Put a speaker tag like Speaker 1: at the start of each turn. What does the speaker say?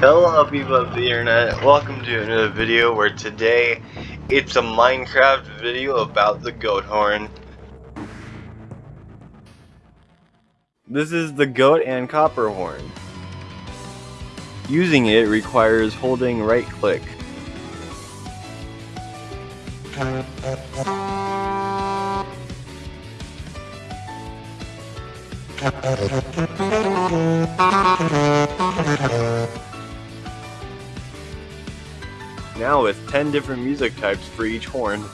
Speaker 1: Hello people of the internet, welcome to another video where today it's a Minecraft video about the goat horn. This is the goat and copper horn. Using it requires holding right click. Now with 10 different music types for each horn.